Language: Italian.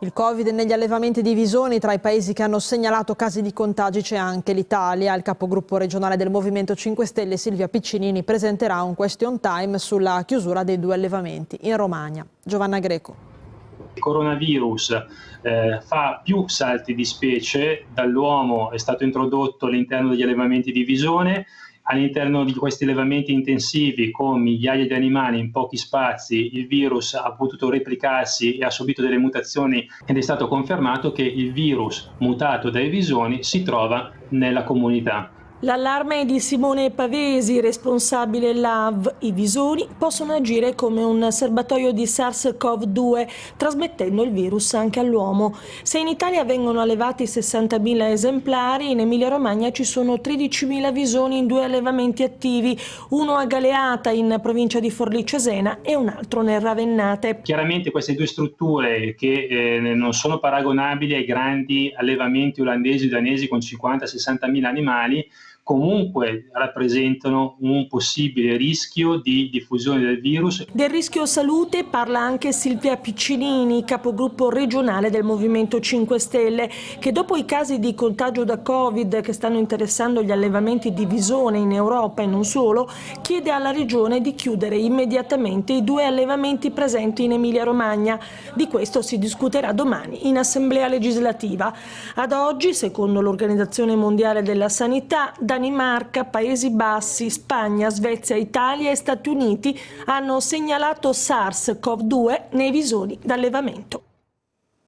Il Covid negli allevamenti di Visoni, tra i paesi che hanno segnalato casi di contagi c'è anche l'Italia. Il capogruppo regionale del Movimento 5 Stelle, Silvia Piccinini, presenterà un question time sulla chiusura dei due allevamenti in Romagna. Giovanna Greco. Il coronavirus eh, fa più salti di specie, dall'uomo è stato introdotto all'interno degli allevamenti di Visone, all'interno di questi allevamenti intensivi con migliaia di animali in pochi spazi il virus ha potuto replicarsi e ha subito delle mutazioni ed è stato confermato che il virus mutato dai visoni si trova nella comunità. L'allarme di Simone Pavesi, responsabile LAV. I visoni possono agire come un serbatoio di SARS-CoV-2, trasmettendo il virus anche all'uomo. Se in Italia vengono allevati 60.000 esemplari, in Emilia-Romagna ci sono 13.000 visoni in due allevamenti attivi, uno a Galeata in provincia di Forlì Cesena e un altro nel Ravennate. Chiaramente queste due strutture che eh, non sono paragonabili ai grandi allevamenti olandesi e danesi con 50-60.000 animali, comunque rappresentano un possibile rischio di diffusione del virus. Del rischio salute parla anche Silvia Piccinini, capogruppo regionale del Movimento 5 Stelle, che dopo i casi di contagio da Covid che stanno interessando gli allevamenti di visone in Europa e non solo, chiede alla Regione di chiudere immediatamente i due allevamenti presenti in Emilia-Romagna. Di questo si discuterà domani in Assemblea legislativa. Ad oggi, secondo l'Organizzazione Mondiale della Sanità, da Danimarca, Paesi Bassi, Spagna, Svezia, Italia e Stati Uniti hanno segnalato SARS-CoV-2 nei visori d'allevamento.